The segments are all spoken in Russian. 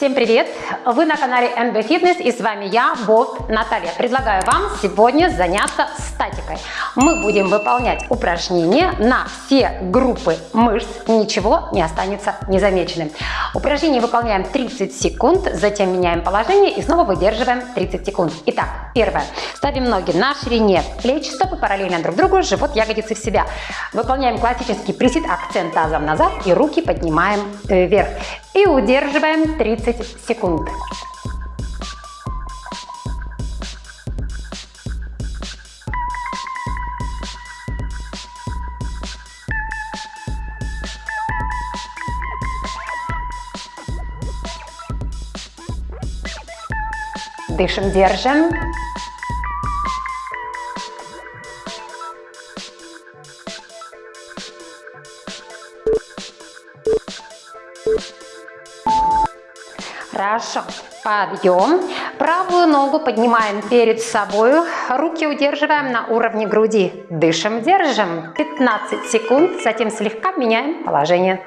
Всем привет! Вы на канале NB Fitness и с вами я, Болт Наталья. Предлагаю вам сегодня заняться статикой. Мы будем выполнять упражнения на все группы мышц, ничего не останется незамеченным. Упражнение выполняем 30 секунд, затем меняем положение и снова выдерживаем 30 секунд. Итак, первое. Ставим ноги на ширине плеч, стопы параллельно друг другу, живот, ягодицы в себя. Выполняем классический присед, акцент тазом назад и руки поднимаем э, вверх и удерживаем 30 секунд. Дышим, держим. Хорошо. Подъем. Правую ногу поднимаем перед собой. Руки удерживаем на уровне груди. Дышим, держим. 15 секунд. Затем слегка меняем положение.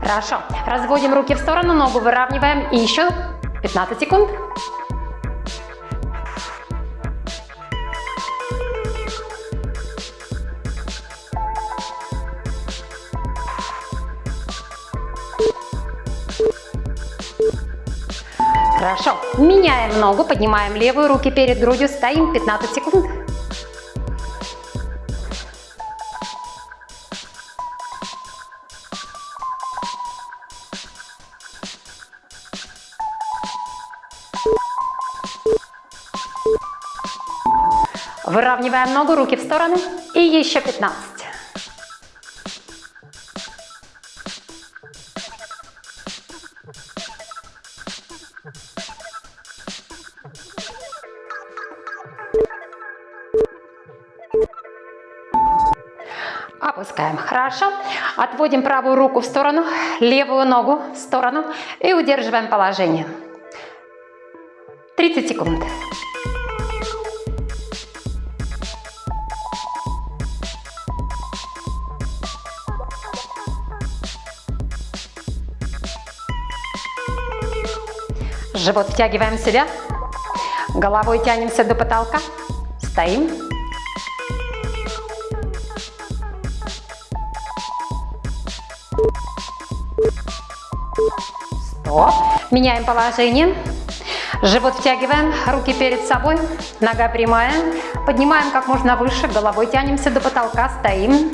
Хорошо. Разводим руки в сторону, ногу выравниваем. И еще 15 секунд. Хорошо. Меняем ногу, поднимаем левую, руки перед грудью, стоим 15 секунд. Выравниваем ногу, руки в стороны. И еще 15. Опускаем. Хорошо. Отводим правую руку в сторону, левую ногу в сторону и удерживаем положение. 30 секунд. Живот втягиваем в себя. Головой тянемся до потолка. Стоим. Стоп. Меняем положение. Живот втягиваем, руки перед собой, нога прямая. Поднимаем как можно выше, головой тянемся до потолка, стоим.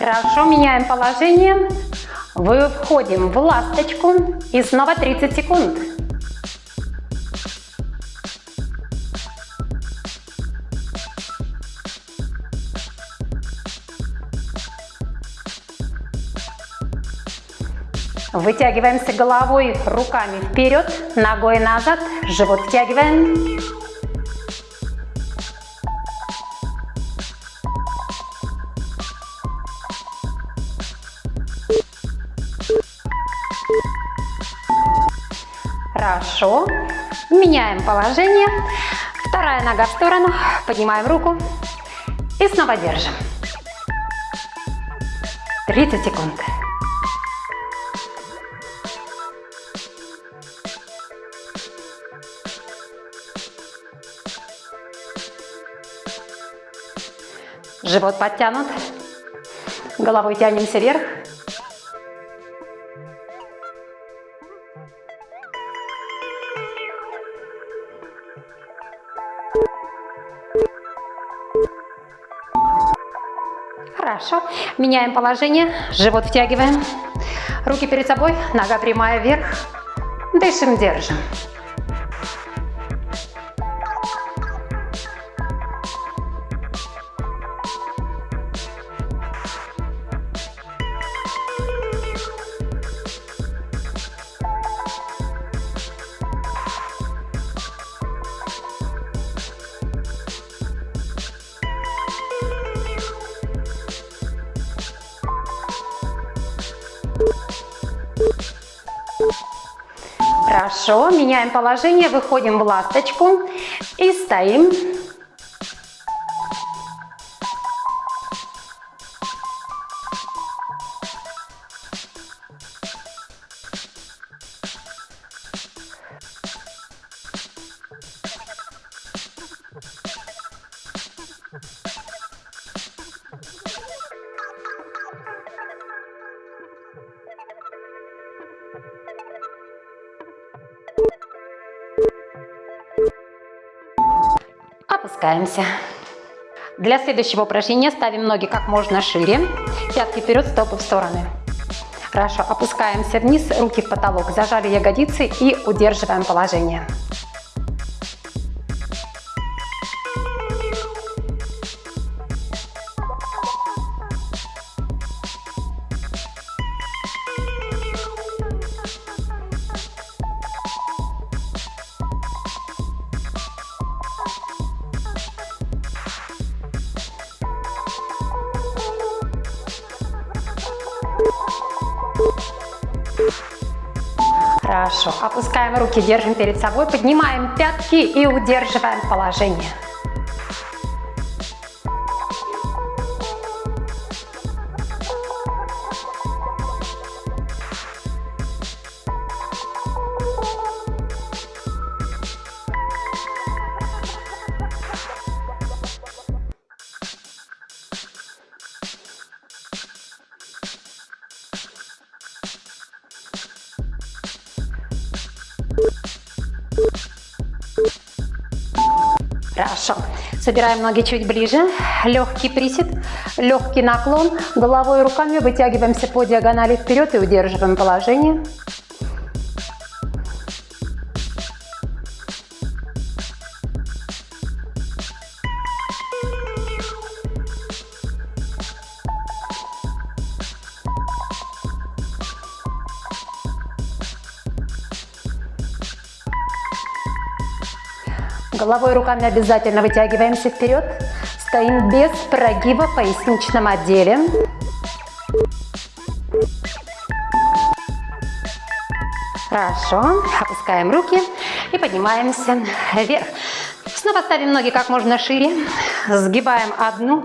Хорошо, меняем положение. Вы входим в ласточку и снова 30 секунд. Вытягиваемся головой, руками вперед, ногой назад, живот втягиваем. Хорошо. Меняем положение. Вторая нога в сторону. Поднимаем руку. И снова держим. 30 секунд. Живот подтянут. Головой тянемся вверх. Хорошо. Меняем положение. Живот втягиваем. Руки перед собой. Нога прямая вверх. Дышим, держим. Хорошо, меняем положение, выходим в ласточку и стоим. Опускаемся. Для следующего упражнения ставим ноги как можно шире, пятки вперед, стопы в стороны. Хорошо, опускаемся вниз, руки в потолок, зажали ягодицы и удерживаем положение. Хорошо. Опускаем руки, держим перед собой, поднимаем пятки и удерживаем положение. Хорошо. Собираем ноги чуть ближе. Легкий присед, легкий наклон. Головой и руками вытягиваемся по диагонали вперед и удерживаем положение. Головой руками обязательно вытягиваемся вперед. Стоим без прогиба в поясничном отделе. Хорошо. Опускаем руки и поднимаемся вверх. Снова ставим ноги как можно шире. Сгибаем одну.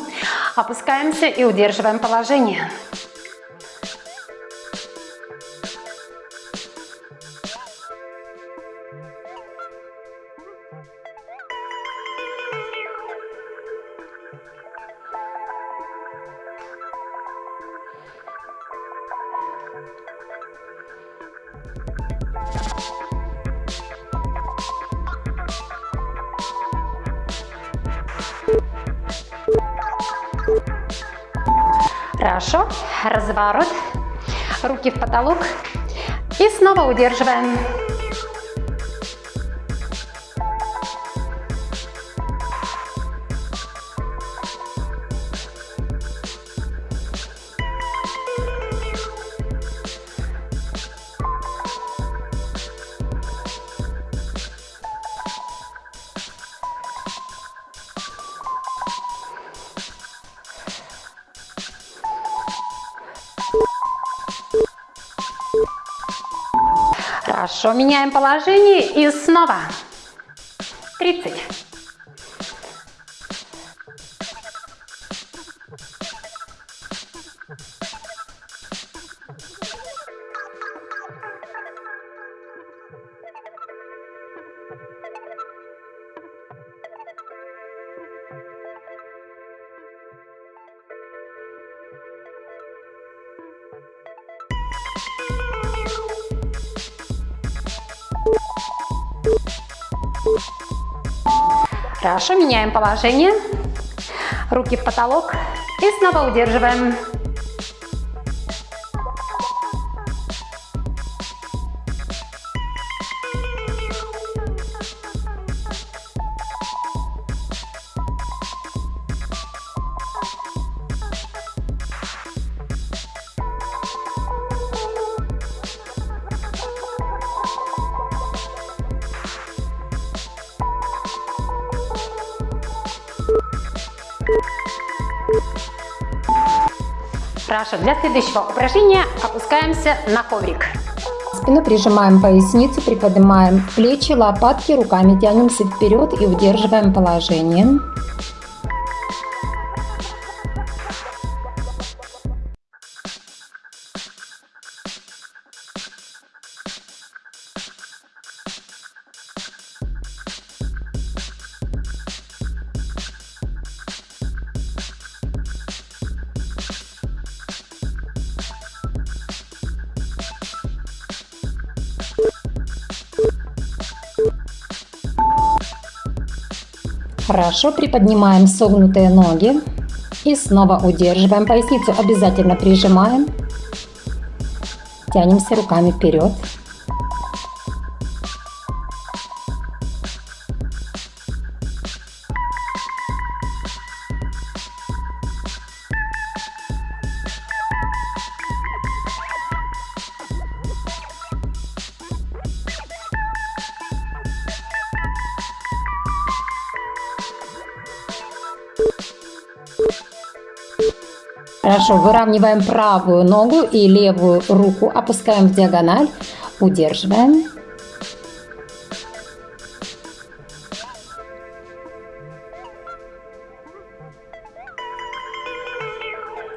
Опускаемся и удерживаем положение. Хорошо. Разворот. Руки в потолок. И снова удерживаем. Хорошо, меняем положение и снова. 30. Хорошо, меняем положение. Руки в потолок и снова удерживаем. Хорошо, для следующего упражнения опускаемся на коврик. спину, прижимаем поясницу, приподнимаем плечи, лопатки, руками тянемся вперед и удерживаем положение. Хорошо, приподнимаем согнутые ноги. И снова удерживаем поясницу, обязательно прижимаем, тянемся руками вперед. Хорошо, выравниваем правую ногу и левую руку, опускаем в диагональ, удерживаем.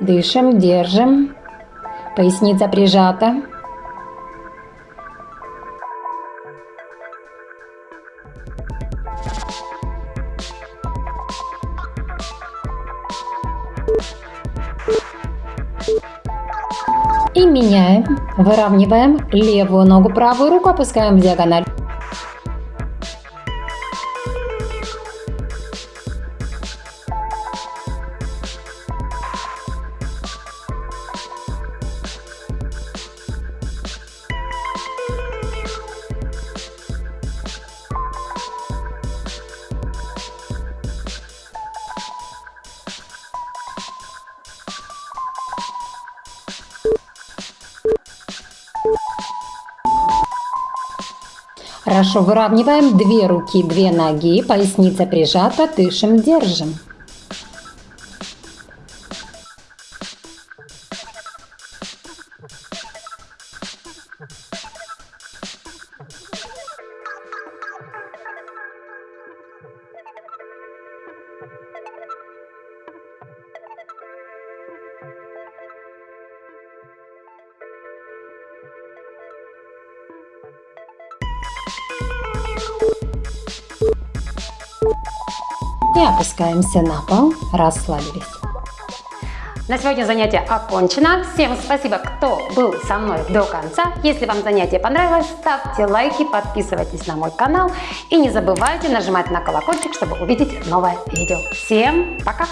Дышим, держим. Поясница прижата. Выравниваем левую ногу, правую руку опускаем в диагональ. Хорошо, выравниваем две руки, две ноги, поясница прижата, дышим, держим. И опускаемся на пол, расслабились. На сегодня занятие окончено. Всем спасибо, кто был со мной до конца. Если вам занятие понравилось, ставьте лайки, подписывайтесь на мой канал и не забывайте нажимать на колокольчик, чтобы увидеть новое видео. Всем пока!